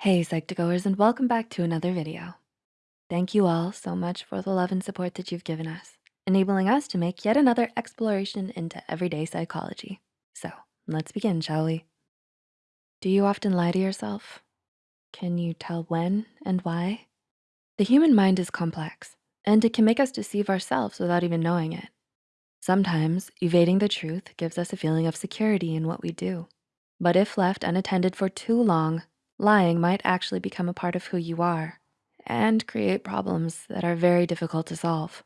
Hey, Psych2Goers, and welcome back to another video. Thank you all so much for the love and support that you've given us, enabling us to make yet another exploration into everyday psychology. So let's begin, shall we? Do you often lie to yourself? Can you tell when and why? The human mind is complex, and it can make us deceive ourselves without even knowing it. Sometimes evading the truth gives us a feeling of security in what we do. But if left unattended for too long, lying might actually become a part of who you are and create problems that are very difficult to solve.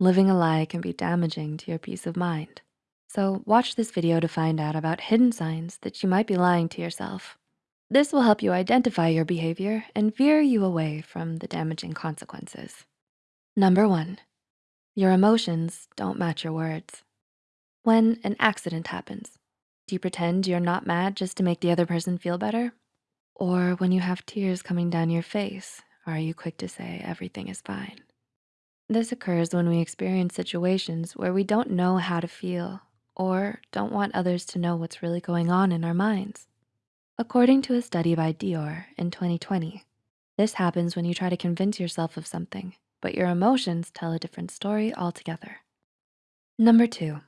Living a lie can be damaging to your peace of mind. So watch this video to find out about hidden signs that you might be lying to yourself. This will help you identify your behavior and veer you away from the damaging consequences. Number one, your emotions don't match your words. When an accident happens, do you pretend you're not mad just to make the other person feel better? Or when you have tears coming down your face, are you quick to say everything is fine? This occurs when we experience situations where we don't know how to feel or don't want others to know what's really going on in our minds. According to a study by Dior in 2020, this happens when you try to convince yourself of something, but your emotions tell a different story altogether. Number two,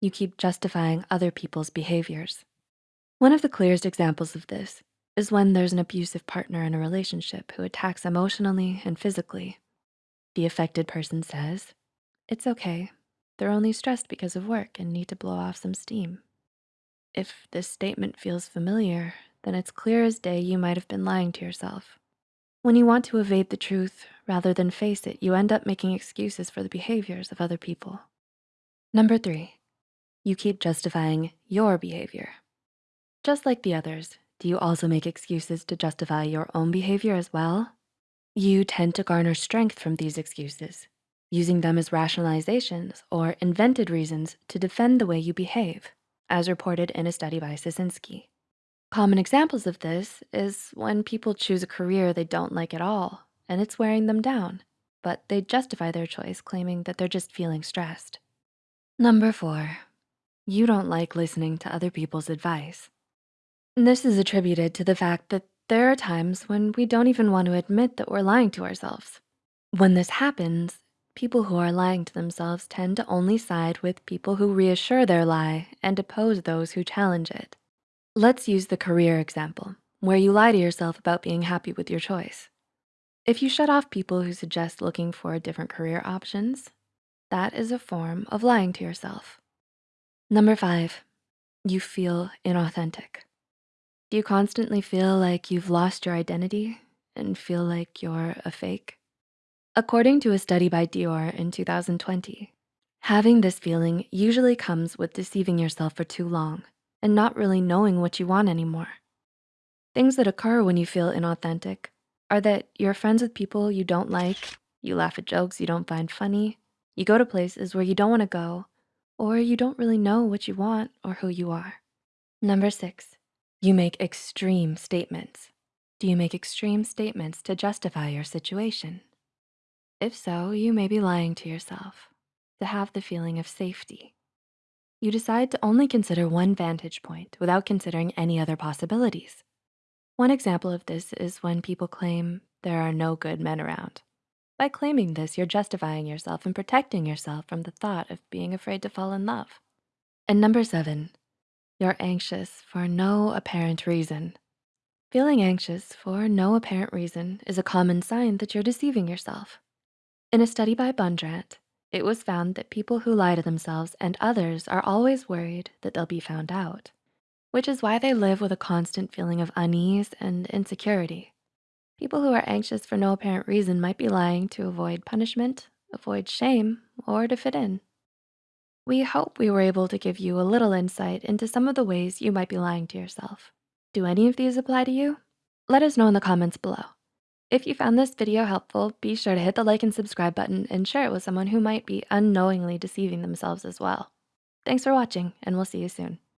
you keep justifying other people's behaviors. One of the clearest examples of this is when there's an abusive partner in a relationship who attacks emotionally and physically. The affected person says, it's okay. They're only stressed because of work and need to blow off some steam. If this statement feels familiar, then it's clear as day you might have been lying to yourself. When you want to evade the truth rather than face it, you end up making excuses for the behaviors of other people. Number three, you keep justifying your behavior. Just like the others, do you also make excuses to justify your own behavior as well? You tend to garner strength from these excuses, using them as rationalizations or invented reasons to defend the way you behave, as reported in a study by Szysinski. Common examples of this is when people choose a career they don't like at all and it's wearing them down, but they justify their choice claiming that they're just feeling stressed. Number four, you don't like listening to other people's advice. This is attributed to the fact that there are times when we don't even want to admit that we're lying to ourselves. When this happens, people who are lying to themselves tend to only side with people who reassure their lie and oppose those who challenge it. Let's use the career example, where you lie to yourself about being happy with your choice. If you shut off people who suggest looking for different career options, that is a form of lying to yourself. Number five, you feel inauthentic. Do you constantly feel like you've lost your identity and feel like you're a fake? According to a study by Dior in 2020, having this feeling usually comes with deceiving yourself for too long and not really knowing what you want anymore. Things that occur when you feel inauthentic are that you're friends with people you don't like, you laugh at jokes you don't find funny, you go to places where you don't wanna go, or you don't really know what you want or who you are. Number six, you make extreme statements. Do you make extreme statements to justify your situation? If so, you may be lying to yourself to have the feeling of safety. You decide to only consider one vantage point without considering any other possibilities. One example of this is when people claim there are no good men around. By claiming this, you're justifying yourself and protecting yourself from the thought of being afraid to fall in love. And number seven, you're anxious for no apparent reason. Feeling anxious for no apparent reason is a common sign that you're deceiving yourself. In a study by Bundrant, it was found that people who lie to themselves and others are always worried that they'll be found out, which is why they live with a constant feeling of unease and insecurity. People who are anxious for no apparent reason might be lying to avoid punishment, avoid shame, or to fit in. We hope we were able to give you a little insight into some of the ways you might be lying to yourself. Do any of these apply to you? Let us know in the comments below. If you found this video helpful, be sure to hit the like and subscribe button and share it with someone who might be unknowingly deceiving themselves as well. Thanks for watching and we'll see you soon.